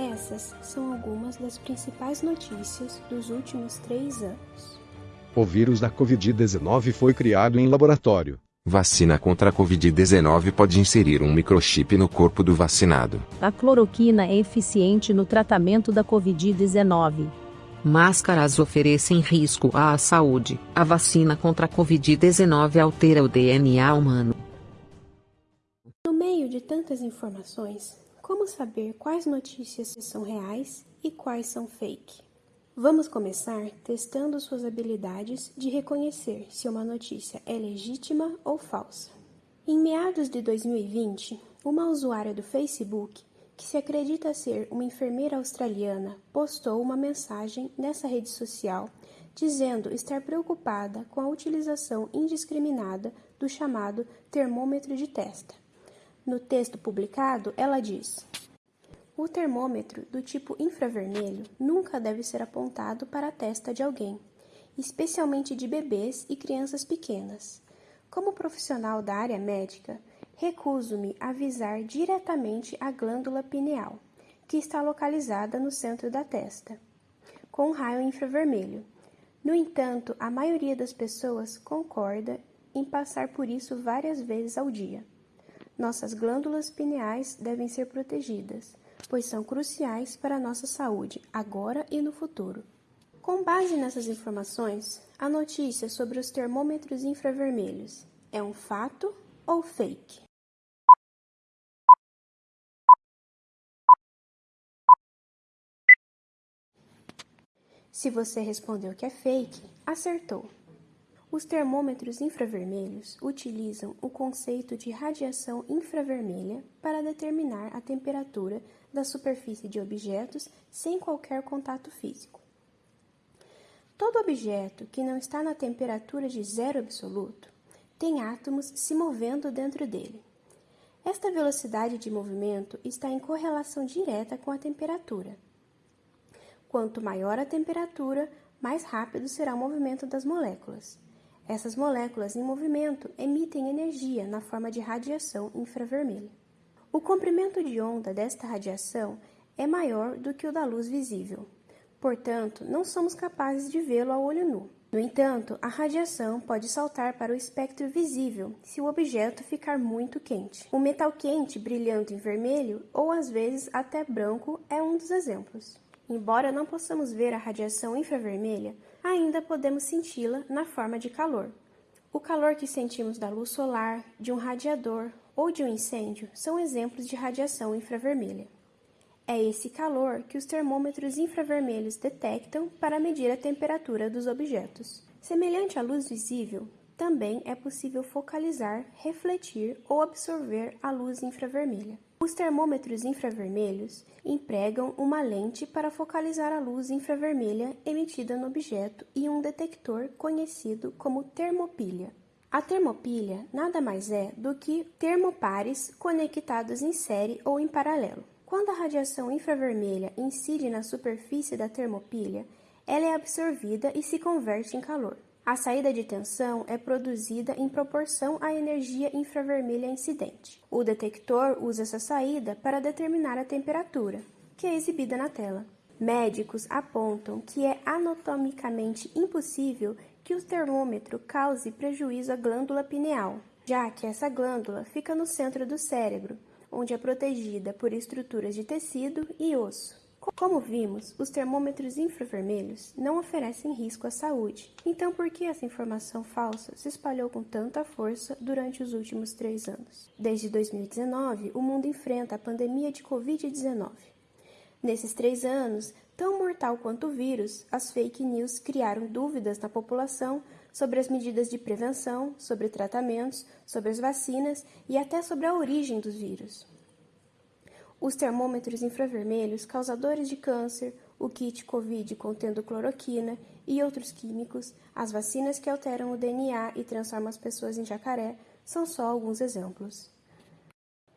Essas são algumas das principais notícias dos últimos três anos. O vírus da Covid-19 foi criado em laboratório. Vacina contra a Covid-19 pode inserir um microchip no corpo do vacinado. A cloroquina é eficiente no tratamento da Covid-19. Máscaras oferecem risco à saúde. A vacina contra a Covid-19 altera o DNA humano. No meio de tantas informações, como saber quais notícias são reais e quais são fake? Vamos começar testando suas habilidades de reconhecer se uma notícia é legítima ou falsa. Em meados de 2020, uma usuária do Facebook, que se acredita ser uma enfermeira australiana, postou uma mensagem nessa rede social dizendo estar preocupada com a utilização indiscriminada do chamado termômetro de testa. No texto publicado, ela diz: O termômetro do tipo infravermelho nunca deve ser apontado para a testa de alguém, especialmente de bebês e crianças pequenas. Como profissional da área médica, recuso-me a visar diretamente a glândula pineal, que está localizada no centro da testa, com raio infravermelho. No entanto, a maioria das pessoas concorda em passar por isso várias vezes ao dia. Nossas glândulas pineais devem ser protegidas, pois são cruciais para a nossa saúde, agora e no futuro. Com base nessas informações, a notícia sobre os termômetros infravermelhos é um fato ou fake? Se você respondeu que é fake, acertou. Os termômetros infravermelhos utilizam o conceito de radiação infravermelha para determinar a temperatura da superfície de objetos sem qualquer contato físico. Todo objeto que não está na temperatura de zero absoluto tem átomos se movendo dentro dele. Esta velocidade de movimento está em correlação direta com a temperatura. Quanto maior a temperatura, mais rápido será o movimento das moléculas. Essas moléculas em movimento emitem energia na forma de radiação infravermelha. O comprimento de onda desta radiação é maior do que o da luz visível. Portanto, não somos capazes de vê-lo a olho nu. No entanto, a radiação pode saltar para o espectro visível se o objeto ficar muito quente. O metal quente brilhando em vermelho ou às vezes até branco é um dos exemplos. Embora não possamos ver a radiação infravermelha, ainda podemos senti-la na forma de calor. O calor que sentimos da luz solar, de um radiador ou de um incêndio são exemplos de radiação infravermelha. É esse calor que os termômetros infravermelhos detectam para medir a temperatura dos objetos. Semelhante à luz visível, também é possível focalizar, refletir ou absorver a luz infravermelha. Os termômetros infravermelhos empregam uma lente para focalizar a luz infravermelha emitida no objeto e um detector conhecido como termopilha. A termopilha nada mais é do que termopares conectados em série ou em paralelo. Quando a radiação infravermelha incide na superfície da termopilha, ela é absorvida e se converte em calor. A saída de tensão é produzida em proporção à energia infravermelha incidente. O detector usa essa saída para determinar a temperatura, que é exibida na tela. Médicos apontam que é anatomicamente impossível que o termômetro cause prejuízo à glândula pineal, já que essa glândula fica no centro do cérebro, onde é protegida por estruturas de tecido e osso. Como vimos, os termômetros infravermelhos não oferecem risco à saúde. Então, por que essa informação falsa se espalhou com tanta força durante os últimos três anos? Desde 2019, o mundo enfrenta a pandemia de Covid-19. Nesses três anos, tão mortal quanto o vírus, as fake news criaram dúvidas na população sobre as medidas de prevenção, sobre tratamentos, sobre as vacinas e até sobre a origem dos vírus os termômetros infravermelhos causadores de câncer, o kit COVID contendo cloroquina e outros químicos, as vacinas que alteram o DNA e transformam as pessoas em jacaré, são só alguns exemplos.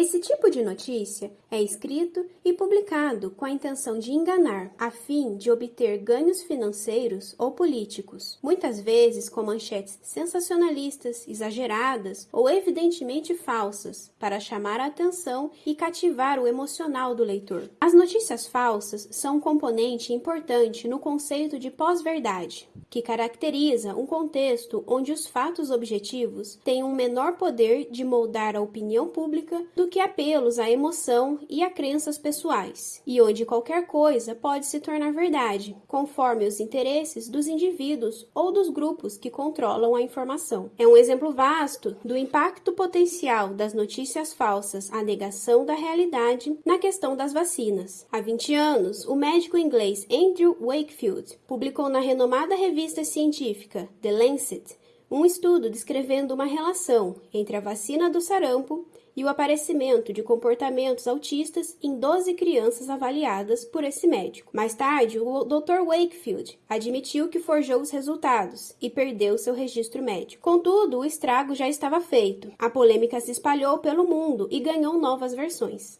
Esse tipo de notícia é escrito e publicado com a intenção de enganar, a fim de obter ganhos financeiros ou políticos, muitas vezes com manchetes sensacionalistas, exageradas ou evidentemente falsas, para chamar a atenção e cativar o emocional do leitor. As notícias falsas são um componente importante no conceito de pós-verdade, que caracteriza um contexto onde os fatos objetivos têm um menor poder de moldar a opinião pública do que apelos à emoção e a crenças pessoais, e onde qualquer coisa pode se tornar verdade, conforme os interesses dos indivíduos ou dos grupos que controlam a informação. É um exemplo vasto do impacto potencial das notícias falsas à negação da realidade na questão das vacinas. Há 20 anos, o médico inglês Andrew Wakefield publicou na renomada revista científica The Lancet um estudo descrevendo uma relação entre a vacina do sarampo e o aparecimento de comportamentos autistas em 12 crianças avaliadas por esse médico. Mais tarde, o Dr. Wakefield admitiu que forjou os resultados e perdeu seu registro médico. Contudo, o estrago já estava feito. A polêmica se espalhou pelo mundo e ganhou novas versões.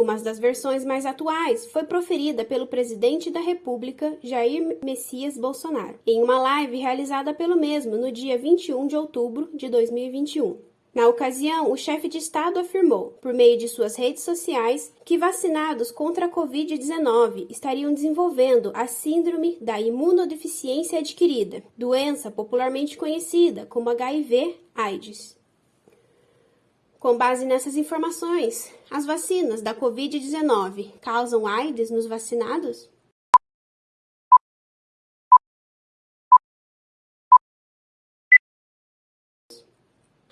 Uma das versões mais atuais foi proferida pelo presidente da República, Jair Messias Bolsonaro, em uma live realizada pelo mesmo no dia 21 de outubro de 2021. Na ocasião, o chefe de Estado afirmou, por meio de suas redes sociais, que vacinados contra a Covid-19 estariam desenvolvendo a Síndrome da Imunodeficiência Adquirida, doença popularmente conhecida como HIV-AIDS. Com base nessas informações, as vacinas da Covid-19 causam AIDS nos vacinados?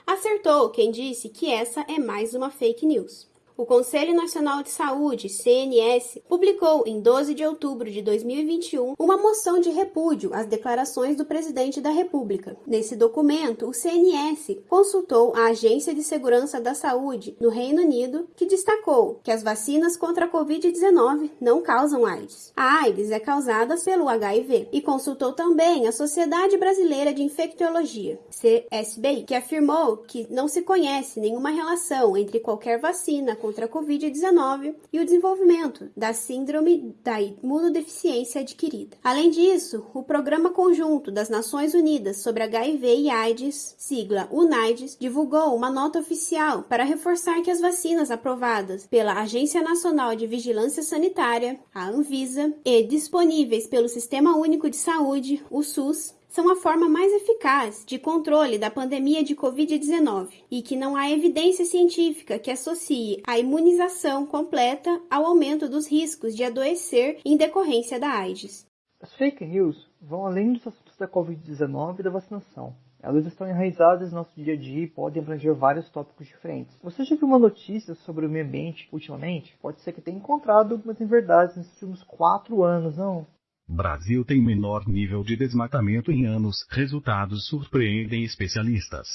Acertou quem disse que essa é mais uma fake news o Conselho Nacional de Saúde, CNS, publicou em 12 de outubro de 2021 uma moção de repúdio às declarações do presidente da República. Nesse documento, o CNS consultou a Agência de Segurança da Saúde no Reino Unido, que destacou que as vacinas contra a Covid-19 não causam AIDS. A AIDS é causada pelo HIV e consultou também a Sociedade Brasileira de Infectologia, CSBI, que afirmou que não se conhece nenhuma relação entre qualquer vacina contra a Covid-19 e o desenvolvimento da Síndrome da Imunodeficiência Adquirida. Além disso, o Programa Conjunto das Nações Unidas sobre HIV e AIDS, sigla UNAIDS, divulgou uma nota oficial para reforçar que as vacinas aprovadas pela Agência Nacional de Vigilância Sanitária, a Anvisa, e disponíveis pelo Sistema Único de Saúde, o SUS, são a forma mais eficaz de controle da pandemia de Covid-19 e que não há evidência científica que associe a imunização completa ao aumento dos riscos de adoecer em decorrência da AIDS. As fake news vão além dos assuntos da Covid-19 e da vacinação. Elas estão enraizadas no nosso dia a dia e podem abranger vários tópicos diferentes. Você já viu uma notícia sobre o meio ambiente ultimamente? Pode ser que tenha encontrado algumas inverdades nesses últimos quatro anos, não? Brasil tem menor nível de desmatamento em anos. Resultados surpreendem especialistas.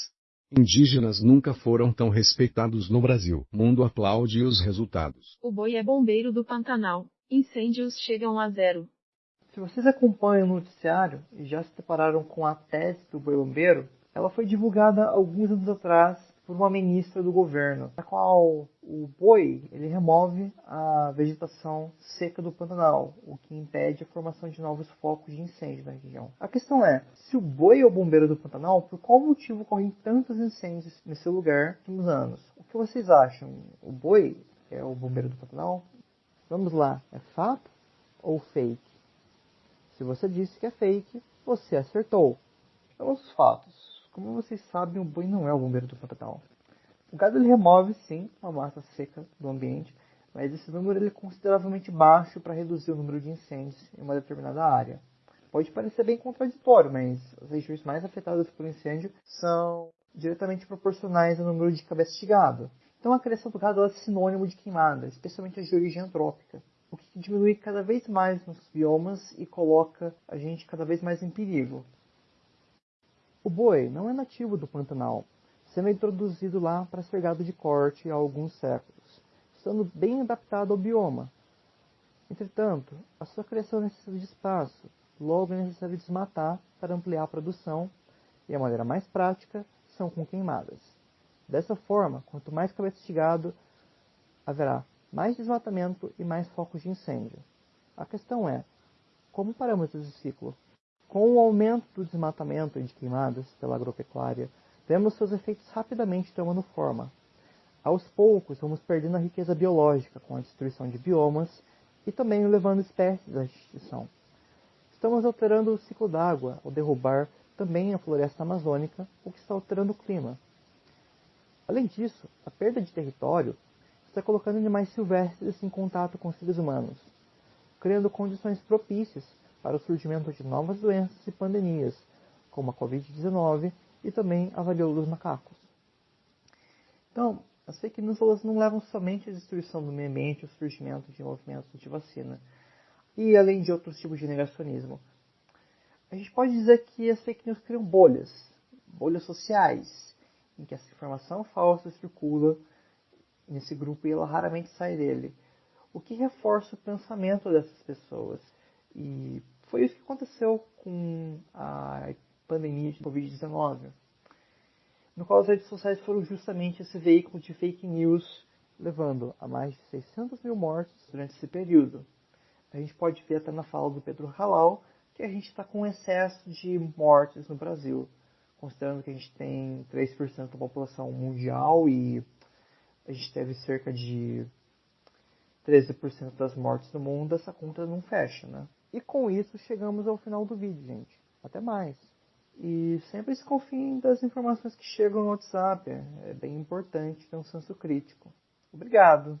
Indígenas nunca foram tão respeitados no Brasil. Mundo aplaude os resultados. O boi é bombeiro do Pantanal. Incêndios chegam a zero. Se vocês acompanham o noticiário e já se depararam com a tese do boi bombeiro, ela foi divulgada alguns anos atrás por uma ministra do governo, na qual o boi ele remove a vegetação seca do Pantanal, o que impede a formação de novos focos de incêndio na região. A questão é, se o boi é o bombeiro do Pantanal, por qual motivo ocorrem tantos incêndios nesse lugar nos últimos anos? O que vocês acham? O boi é o bombeiro do Pantanal? Vamos lá, é fato ou fake? Se você disse que é fake, você acertou. Vamos aos fatos. Como vocês sabem, o boi não é o bombeiro do Pantanal. O gado ele remove, sim, uma massa seca do ambiente, mas esse número é consideravelmente baixo para reduzir o número de incêndios em uma determinada área. Pode parecer bem contraditório, mas as regiões mais afetadas por incêndio são diretamente proporcionais ao número de cabeças de gado. Então a criação do gado é sinônimo de queimada, especialmente as de origem antrópica, o que diminui cada vez mais nos biomas e coloca a gente cada vez mais em perigo. O boi não é nativo do Pantanal, sendo introduzido lá para ser gado de corte há alguns séculos, estando bem adaptado ao bioma. Entretanto, a sua criação necessita de espaço, logo é necessário desmatar para ampliar a produção, e a maneira mais prática são com queimadas. Dessa forma, quanto mais cabeças de gado, haverá mais desmatamento e mais focos de incêndio. A questão é, como paramos esse ciclo? Com o aumento do desmatamento e de queimadas pela agropecuária, vemos seus efeitos rapidamente tomando forma. Aos poucos, vamos perdendo a riqueza biológica com a destruição de biomas e também levando espécies à extinção. Estamos alterando o ciclo d'água ao derrubar também a floresta amazônica, o que está alterando o clima. Além disso, a perda de território está colocando animais silvestres em contato com seres humanos, criando condições propícias para o surgimento de novas doenças e pandemias, como a Covid-19 e também a varíola dos macacos. Então, as fake news não levam somente à destruição do meio ambiente ao surgimento de movimentos de vacina, e além de outros tipos de negacionismo. A gente pode dizer que as fake news criam bolhas, bolhas sociais, em que essa informação falsa circula nesse grupo e ela raramente sai dele, o que reforça o pensamento dessas pessoas. E foi isso que aconteceu com a pandemia de Covid-19, no qual as redes sociais foram justamente esse veículo de fake news, levando a mais de 600 mil mortes durante esse período. A gente pode ver até na fala do Pedro Halal que a gente está com excesso de mortes no Brasil, considerando que a gente tem 3% da população mundial e a gente teve cerca de 13% das mortes no mundo, essa conta não fecha, né? E com isso chegamos ao final do vídeo, gente. Até mais! E sempre se confiem das informações que chegam no WhatsApp. É bem importante ter um senso crítico. Obrigado!